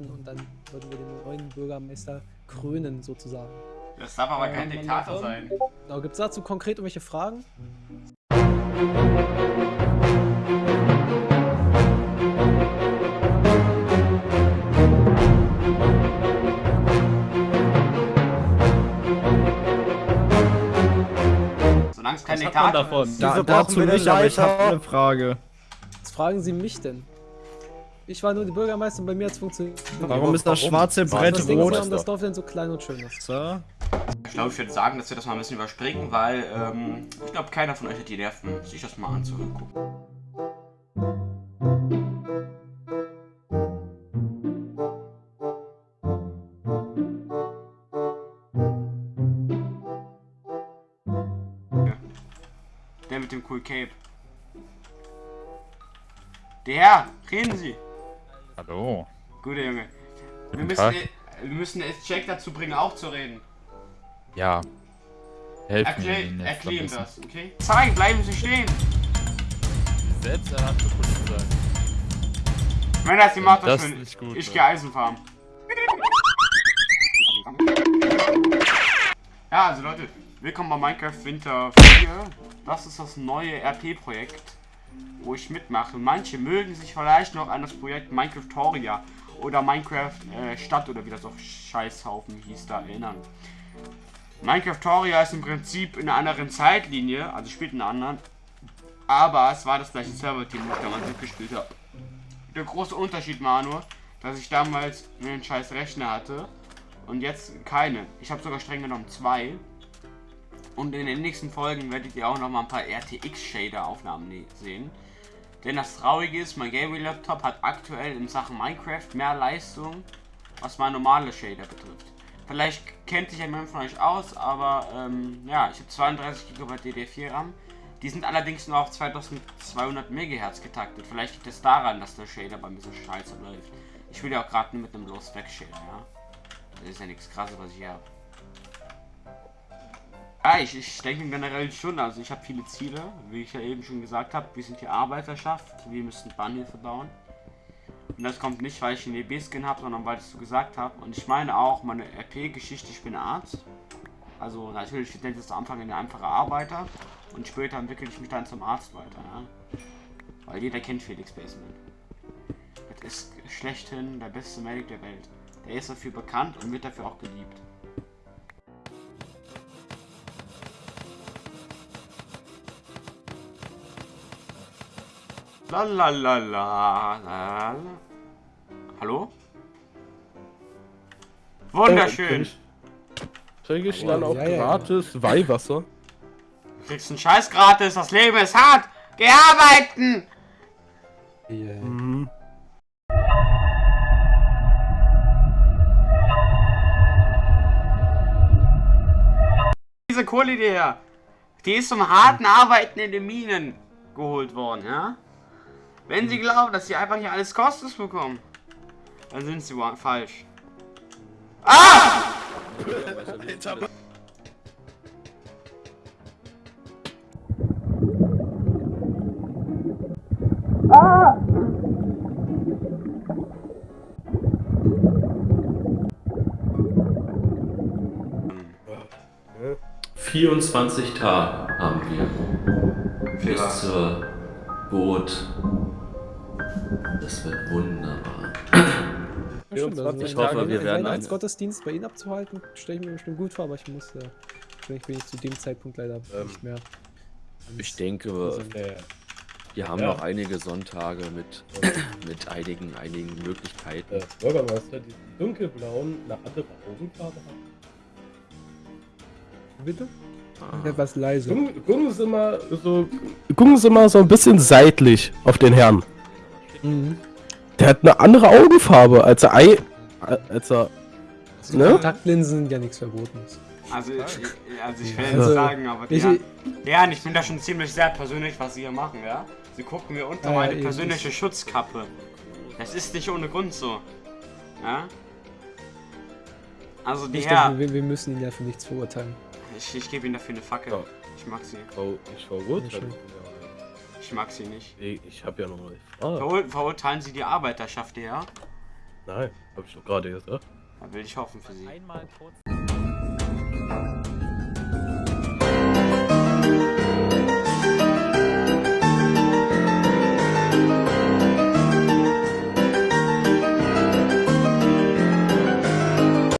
und dann würden wir den neuen Bürgermeister krönen, sozusagen. Das darf aber kein Ähm, Diktator sein. Genau, Gibt es dazu konkret irgendwelche Fragen? Solange es kein Diktator davon? ist. Da, dazu nicht, aber ich habe eine Frage. Was fragen Sie mich denn? Ich war nur die Bürgermeister und bei mir hat es funktioniert. Warum ist das schwarze Brett denken Sie, warum rot? das Dorf denn so klein und schön ist? So. Ich glaube, ich würde sagen, dass wir das mal ein bisschen überspringen, weil ähm, ich glaube, keiner von euch hat die Nerven, sich das mal anzugucken. Der mit dem cool Cape. Der Herr, reden Sie. Hallo. Gute Junge. Wir müssen, Tag. wir müssen jetzt Jack dazu bringen, auch zu reden. Ja. Helfen Erklär, Ihnen jetzt erklär ihm ein bisschen. das, okay? Zeigen, bleiben Sie stehen. Selbsternannte Polizei. Wenn das die macht, Das das ist schön. nicht gut, Ich ne? gehe Eisen farmen. Ja, also Leute, willkommen bei Minecraft Winter 4. Das ist das neue RP-Projekt, wo ich mitmache. Manche mögen sich vielleicht noch an das Projekt Minecraftoria oder Minecraft äh, Stadt oder wie das auch Scheißhaufen hieß da erinnern. Minecraftoria ist im Prinzip in einer anderen Zeitlinie, also spielt in einer anderen, aber es war das gleiche Server-Team, ich damals mitgespielt habe. Der große Unterschied war nur, dass ich damals einen scheiß Rechner hatte und jetzt keine. Ich habe sogar streng genommen zwei. Und in den nächsten Folgen werdet ihr auch noch mal ein paar RTX-Shader-Aufnahmen sehen. Denn das Traurige ist, mein Gaming-Laptop hat aktuell in Sachen Minecraft mehr Leistung, was mein normale Shader betrifft. Vielleicht kennt sich jemand von euch aus, aber ähm, ja, ich habe 32 GB DDR4 RAM. Die sind allerdings nur auf 2200 MHz getaktet. Vielleicht liegt es daran, dass der Shader bei mir so scheiße läuft. Ich will ja auch gerade mit einem Low Spec Shader, ja. Das ist ja nichts krasses, was ich hier habe. Ich, ich denke generell schon, also ich habe viele Ziele, wie ich ja eben schon gesagt habe. Wir sind hier Arbeiterschaft, wir müssen Bahnhöfe bauen. Und das kommt nicht, weil ich einen EB-Skin habe, sondern weil ich es so gesagt habe. Und ich meine auch meine RP-Geschichte, ich bin Arzt. Also natürlich nenne ich am Anfang eine einfache Arbeiter und später entwickle ich mich dann zum Arzt weiter, ja. Weil jeder kennt Felix Baseman. Das ist schlechthin der beste Medic der Welt. Der ist dafür bekannt und wird dafür auch geliebt. Lalalala. Hallo? Wunderschön. Kriege ich dann Ja, auch ja, ja. gratis Weihwasser? Du kriegst einen Scheiß gratis, das Leben ist hart. Geh arbeiten! Mhm. Diese Kohle die her, die ist zum harten Arbeiten in den Minen geholt worden, ja? Wenn sie glauben, dass sie einfach hier alles kostenlos bekommen, dann sind sie falsch. Ah! Ah! 24 Tage haben wir bis zur Boot. Das wird wunderbar. Ja, stimmt, Ich einen hoffe, wir werden Weihnachtsgottesdienst bei Ihnen abzuhalten, stelle ich mir bestimmt gut vor, aber ich muss, äh, ich bin ich zu dem Zeitpunkt leider Ähm, nicht mehr. Ich denke, Also, wir haben Ja. noch einige Sonntage mit, mit einigen, einigen Möglichkeiten. äh, Bürgermeister, die dunkelblauen eine andere Augenfarbe haben. Bitte? Etwas leise. Gucken, gucken Sie mal so, gucken Sie mal so ein bisschen seitlich auf den Herrn. Mhm. Der hat eine andere Augenfarbe, als er Ei, als er, ne? Kontaktlinsen sind ja nichts Verbotenes. Also, ich, also ich will Also, sagen, aber die, ich- ja, ja, ich finde das schon ziemlich sehr persönlich, was sie hier machen, ja? Sie gucken mir unter Ja, meine persönliche Schutzkappe. Das ist nicht ohne Grund so. Ja? Also die Ich Herr, denke, wir, wir müssen ihn ja für nichts verurteilen. ich, ich gebe ihnen dafür eine Fackel. Ja. Ich mag sie. Oh, ich verurteile Ich mag sie nicht. ja. Ich hab ja noch mal die Frage. Verur verurteilen sie die Arbeiterschaft, ja? Nein, hab ich doch gerade gesagt. Da will ich hoffen für sie. Einmal kurz